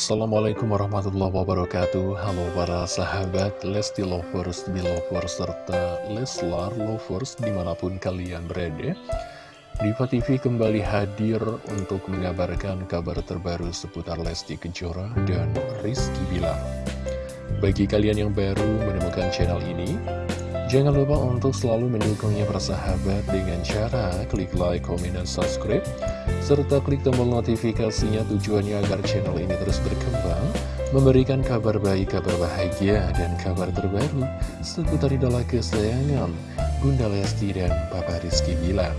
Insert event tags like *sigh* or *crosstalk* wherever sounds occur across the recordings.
Assalamualaikum warahmatullahi wabarakatuh. Halo para sahabat Lesti Lovers, Belovers, serta Leslar Lovers di mana pun kalian berada. Diva TV kembali hadir untuk mengabarkan kabar terbaru seputar Lesti Kejora dan Rizky Bilar. Bagi kalian yang baru menemukan channel ini Jangan lupa untuk selalu mendukungnya persahabat dengan cara klik like, komen, dan subscribe serta klik tombol notifikasinya tujuannya agar channel ini terus berkembang memberikan kabar baik, kabar bahagia, dan kabar terbaru seputar idola kesayangan Bunda Lesti dan Papa Rizky Bilar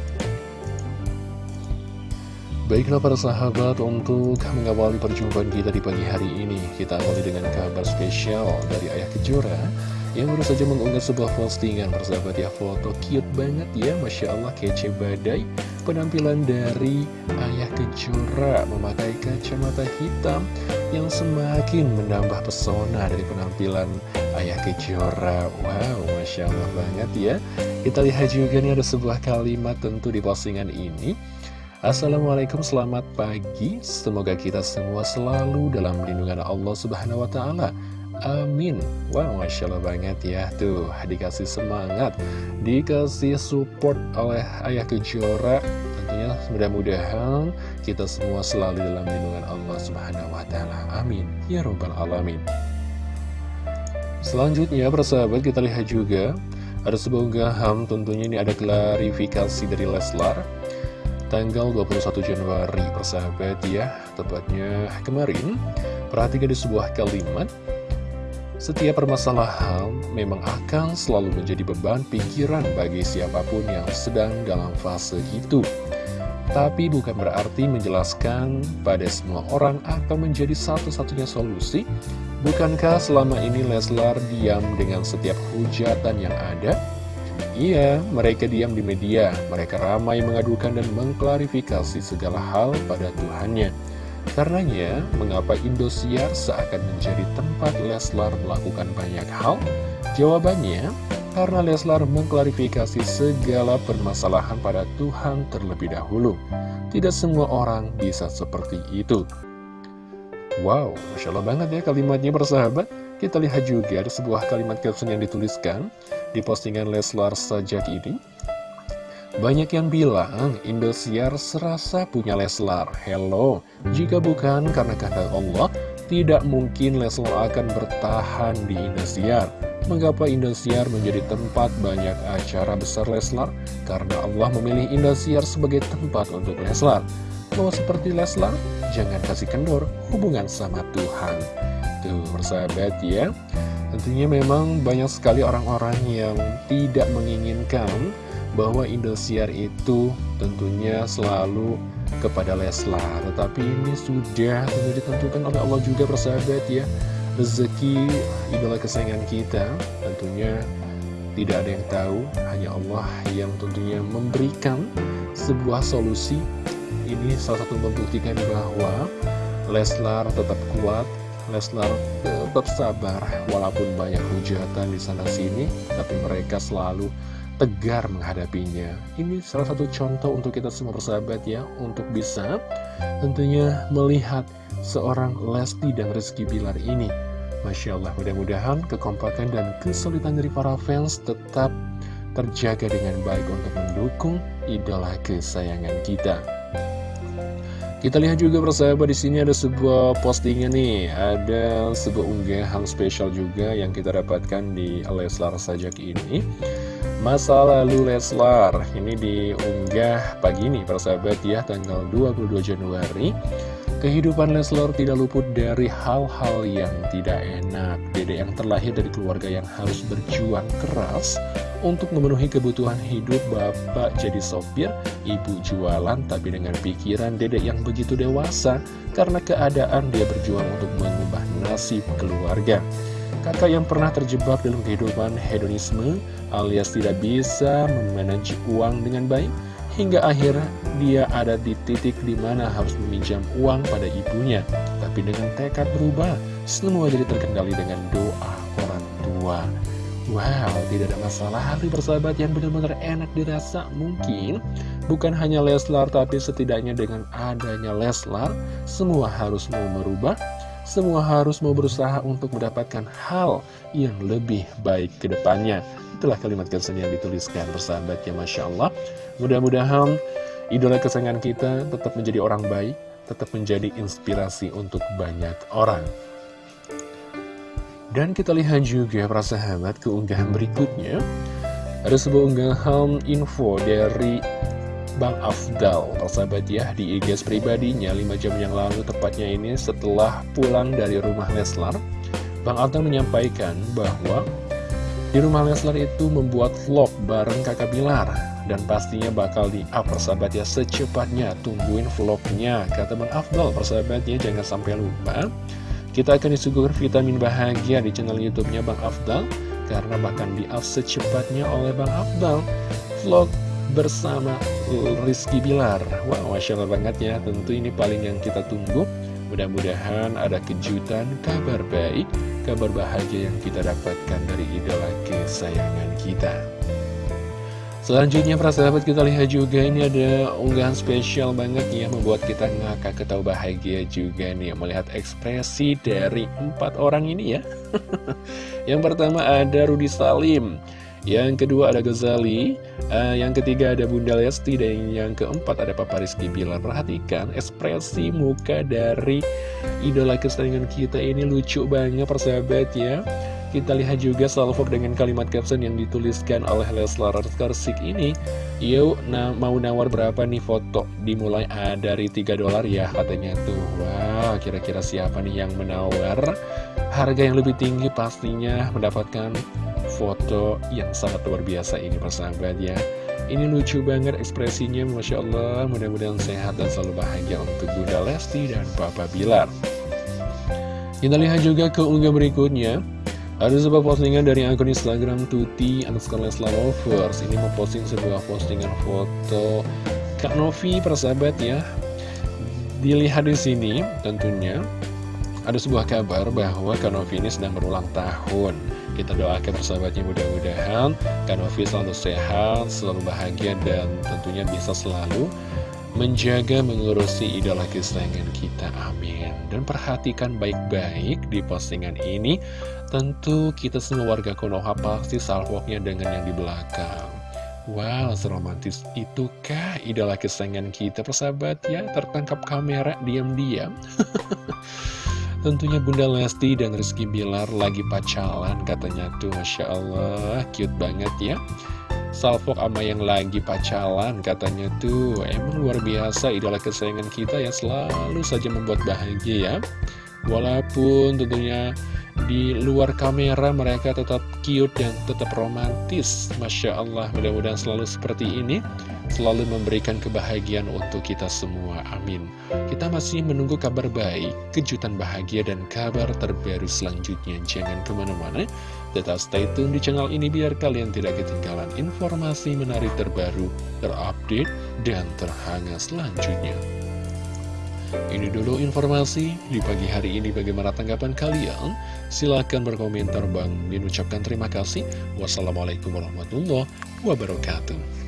Baiklah para sahabat untuk mengawali perjumpaan kita di pagi hari ini Kita awali dengan kabar spesial dari Ayah Kejora yang baru saja mengunggah sebuah postingan persahabat ya foto cute banget ya Masya Allah kece badai. Penampilan dari Ayah Kejora memakai kacamata hitam yang semakin menambah pesona dari penampilan Ayah Kejora. Wow Masya Allah banget ya. Kita lihat juga nih ada sebuah kalimat tentu di postingan ini. Assalamualaikum selamat pagi. Semoga kita semua selalu dalam lindungan Allah Subhanahu Wa Taala Amin. Wow, Masya Allah banget ya. Tuh, dikasih semangat Dikasih support oleh Ayah Kejora. Tentunya mudah-mudahan kita semua selalu dalam lindungan Allah Subhanahu Wa Taala. Amin. Ya Rabbal Alamin. Selanjutnya, persahabat kita lihat juga Ada sebuah unggahan, tentunya ini ada klarifikasi dari Leslar. Tanggal 21 Januari, persahabat ya. Tepatnya kemarin Perhatikan di sebuah kalimat setiap permasalahan memang akan selalu menjadi beban pikiran bagi siapa pun yang sedang dalam fase itu. Tapi bukan berarti menjelaskan pada semua orang atau menjadi satu-satunya solusi. Bukankah selama ini Leslar diam dengan setiap hujatan yang ada? Iya, mereka diam di media, mereka ramai mengadukan dan mengklarifikasi segala hal pada Tuhannya. Karenanya, mengapa Indosiar seakan menjadi tempat Leslar melakukan banyak hal? Jawabannya, karena Leslar mengklarifikasi segala permasalahan pada Tuhan terlebih dahulu. Tidak semua orang bisa seperti itu. Wow, Masya Allah banget ya kalimatnya bersahabat. Kita lihat juga ada sebuah kalimat caption yang dituliskan di postingan Leslar sajak ini. Banyak yang bilang Indosiar serasa punya Leslar. Hello, jika bukan karena kata Allah, tidak mungkin Leslar akan bertahan di Indosiar. Mengapa Indosiar menjadi tempat banyak acara besar Leslar? Karena Allah memilih Indosiar sebagai tempat untuk Leslar. Mau seperti Leslar, jangan kasih kendor hubungan sama Tuhan. Tuh, bersahabat ya. Tentunya memang banyak sekali orang-orang yang tidak menginginkan bahwa Indosiar itu tentunya selalu kepada Leslar. Tetapi ini sudah tentu ditentukan oleh Allah juga persahabat ya. Rezeki idola kesayangan kita. Tentunya tidak ada yang tahu Hanya Allah yang tentunya memberikan sebuah solusi. Ini salah satu membuktikan bahwa Leslar tetap kuat Leslar tetap sabar Walaupun banyak hujatan di sana sini Tapi mereka selalu tegar menghadapinya. Ini salah satu contoh untuk kita semua bersahabat ya, untuk bisa tentunya melihat seorang Lesti dan Rizky Bilar ini. Masya Allah, mudah-mudahan kekompakan dan kesulitan dari para fans tetap terjaga dengan baik untuk mendukung idola kesayangan kita. Kita lihat juga bersahabat di sini ada sebuah postingan nih, ada sebuah unggahan spesial juga yang kita dapatkan di Leslar Sajak ini. Masa lalu Leslar. Ini diunggah pagi ini persahabat ya tanggal 22 Januari. Kehidupan Leslar tidak luput dari hal-hal yang tidak enak. Dede yang terlahir dari keluarga yang harus berjuang keras Untuk memenuhi kebutuhan hidup Bapak jadi sopir Ibu jualan tapi dengan pikiran Dede yang begitu dewasa Karena keadaan dia berjuang untuk mengubah nasib keluarga Kakak yang pernah terjebak dalam kehidupan hedonisme alias tidak bisa memanage uang dengan baik hingga akhir dia ada di titik di mana harus meminjam uang pada ibunya. Tapi dengan tekad berubah, semua jadi terkendali dengan doa orang tua. Wow, tidak ada masalah hari bersahabat yang benar-benar enak dirasa mungkin bukan hanya Leslar tapi setidaknya dengan adanya Leslar semua harus mau merubah semua harus mau berusaha untuk mendapatkan hal yang lebih baik ke depannya. Itulah kalimat kesan yang dituliskan bersahabatnya Masya Allah. Mudah-mudahan idola kesayangan kita tetap menjadi orang baik, tetap menjadi inspirasi untuk banyak orang. Dan kita lihat juga para sahabat keunggahan berikutnya Ada sebuah unggahan info dari Bang Afdal. Persahabat ya di IG pribadinya 5 jam yang lalu tepatnya ini setelah pulang dari rumah Leslar Bang Afdal menyampaikan bahwa di rumah Leslar itu membuat vlog bareng kakak Bilar. Dan pastinya bakal di-up persahabat ya secepatnya Tungguin vlognya Kata Bang Afdal. Persahabatnya jangan sampai lupa. Kita akan disuguhkan vitamin bahagia di channel YouTube-nya Bang Afdal karena bahkan di-up secepatnya oleh Bang Afdal. Vlog bersama Rizky Bilar. Wow, Masya Allah banget ya. Tentu ini paling yang kita tunggu. Mudah-mudahan ada kejutan, kabar baik, kabar bahagia yang kita dapatkan dari idola kesayangan kita. Selanjutnya para sahabat kita lihat juga ini ada unggahan spesial banget ya Membuat kita ngakak ketawa bahagia juga nih Melihat ekspresi dari empat orang ini ya *laughs* Yang pertama ada Rudi Salim Yang kedua ada Ghazali. Uh, Yang ketiga ada Bunda Lesti. Dan yang keempat ada Papa Rizky Bilar. Perhatikan ekspresi muka dari idola kesayangan kita ini lucu banget persahabat ya. Kita lihat juga salvo dengan kalimat caption yang dituliskan oleh Leslar Karsik ini. Yuk, nah, mau nawar berapa nih foto? Dimulai ah, dari 3 dolar ya katanya tuh. Wah, kira-kira siapa nih yang menawar? Harga yang lebih tinggi pastinya mendapatkan foto yang sangat luar biasa ini persahabat ya Ini lucu banget ekspresinya Masya Allah. Mudah-mudahan sehat dan selalu bahagia untuk Bunda Lesti dan Papa Bilar. Kita lihat juga ke unggah berikutnya. Ada sebuah postingan dari akun Instagram Tuti underscore Leslar Lovers. Ini memposting sebuah postingan foto Kak Novi persahabat ya Dilihat di sini tentunya ada sebuah kabar bahwa Kak Novi ini sedang berulang tahun Kita doakan persahabatnya mudah-mudahan Kak Novi selalu sehat, selalu bahagia dan tentunya bisa selalu menjaga mengurusi idola kesayangan kita. Amin. Dan perhatikan baik-baik di postingan ini. Tentu kita semua warga Konoha pasti salvoknya dengan yang di belakang. Wow seromantis itukah idola kesayangan kita persahabat? Ya tertangkap kamera diam-diam *laughs* Tentunya Bunda Lesti dan Rizky Bilar lagi pacaran katanya. Tuh Masya Allah cute banget ya. Salfok sama yang lagi pacaran katanya tuh. Emang luar biasa idola kesayangan kita yang selalu saja membuat bahagia ya Walaupun tentunya di luar kamera mereka tetap cute dan tetap romantis. Masya Allah mudah-mudahan selalu seperti ini. Selalu memberikan kebahagiaan untuk kita semua. Amin. Kita masih menunggu kabar baik Kejutan bahagia dan kabar terbaru selanjutnya. Jangan ke mana-mana. Tetap stay tune di channel ini biar kalian tidak ketinggalan informasi menarik terbaru Terupdate dan terhangat selanjutnya ini dulu informasi di pagi hari ini bagaimana tanggapan kalian? Silahkan berkomentar Bang Min ucapkan terima kasih. Wassalamualaikum warahmatullahi wabarakatuh.